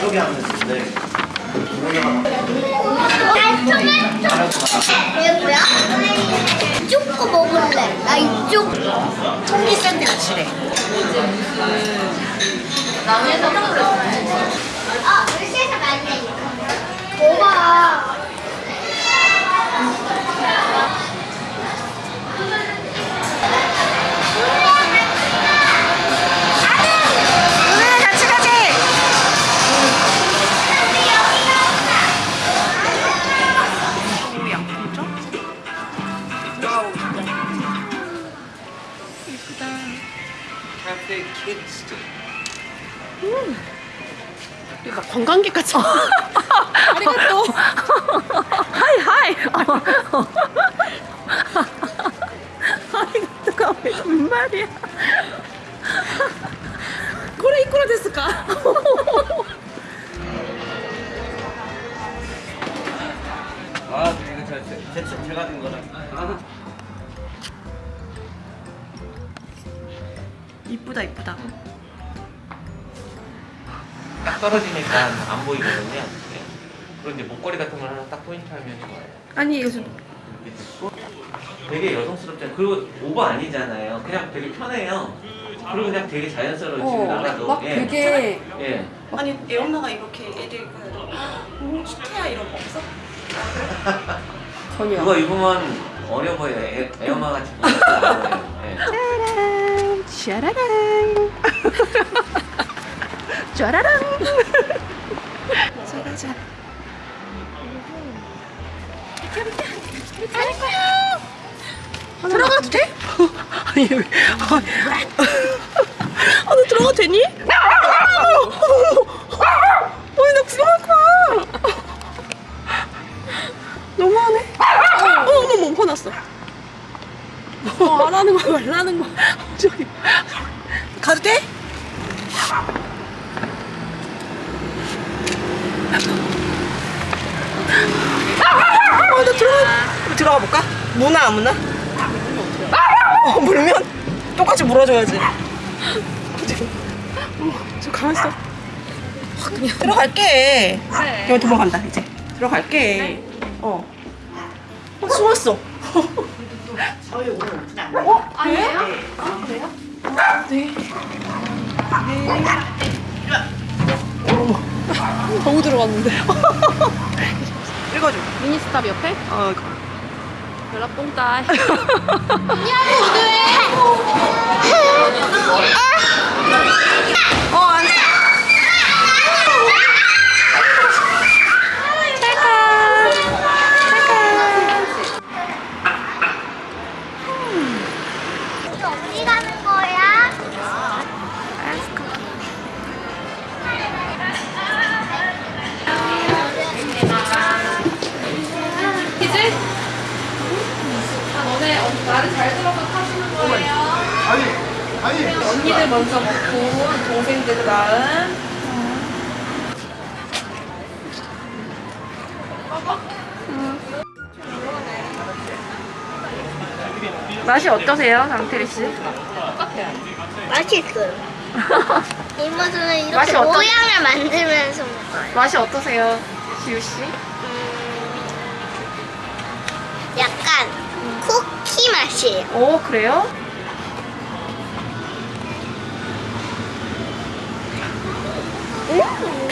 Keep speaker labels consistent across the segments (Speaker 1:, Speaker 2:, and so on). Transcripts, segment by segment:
Speaker 1: 하는데
Speaker 2: 이게 뭐야? 이쪽 거 먹을래. 나 이쪽.
Speaker 3: 통기 샌드위치래.
Speaker 2: 아, 글씨에서 많이 오빠.
Speaker 3: 예쁘다.
Speaker 1: 카페 키ds
Speaker 4: 막 관광객 같이. 아리가또.
Speaker 3: 하이 하이. 아리가또가 왜 무슨 말이야?
Speaker 4: 고래 이꾸라 됐을까?
Speaker 1: 아 이거 저, 제, 제, 제가 된 거라
Speaker 3: 이쁘다 이쁘다.
Speaker 1: 딱 떨어지니까 안 보이거든요 네. 그리고 이제 목걸이 같은 걸 하나 딱 포인트 하면 좋아요
Speaker 4: 아니
Speaker 1: 듣고 되게 여성스럽잖아요 그리고 오버 아니잖아요 그냥 되게 편해요 그리고 그냥 되게 자연스러워요 집에 나가도
Speaker 4: 막
Speaker 1: 예.
Speaker 4: 되게
Speaker 1: 예.
Speaker 3: 아니 애 엄마가 이렇게 애들 그 슈트야 이런 거 없어?
Speaker 4: 전혀.
Speaker 1: 그거 입으면 어려 보여요 애, 애 엄마 같이 보여요 예.
Speaker 3: 짜란 짜라란 짜라란 짜라잔 들어가도 돼? 아니 왜? 아, 너 들어가도 되니? 아니 나 구경할 거야. 너무하네. 어, 어머 어머 화났어
Speaker 4: 어, 안 하는 거야 말라는 거야.
Speaker 3: 저기 가도 돼? 아, 나 들어가 들어가 볼까? 무나 안 무나? 어, 물면 똑같이 물어줘야지.
Speaker 4: 저 가만 있어.
Speaker 3: 들어갈게. 그냥 도망간다 이제. 들어갈게. 어. 어 숨었어. 어?
Speaker 4: 아니에요? 아 그래요? 네. 너무 들어갔는데.
Speaker 3: 읽어줘.
Speaker 4: 미니스탑 옆에
Speaker 3: 어, 이거.
Speaker 4: 연락 뽕따.
Speaker 3: 어,
Speaker 4: 말을 잘 들어서 타시는 거예요. 언니들 먼저 먹고 동생들 그 다음.
Speaker 3: 맛이 어떠세요, 장태리 씨?
Speaker 2: 맛있어요. 이모들은 이렇게
Speaker 3: 맛이 어떠-
Speaker 2: 모양을 만들면서 먹어요.
Speaker 3: 맛이 어떠세요, 지우 씨?
Speaker 2: 약간 쿠키 맛이에요.
Speaker 3: 오 그래요?
Speaker 2: 음.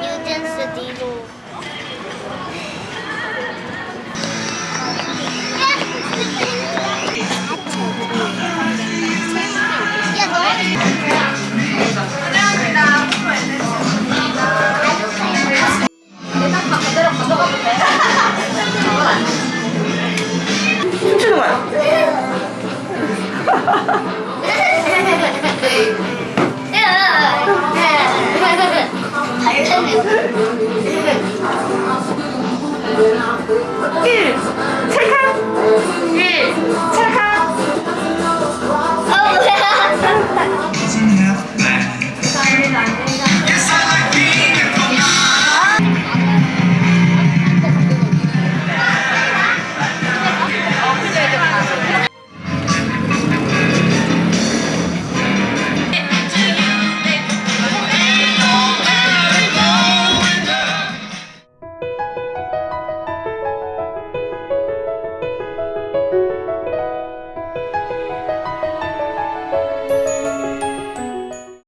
Speaker 2: 유전스 디로 1 찰칵 1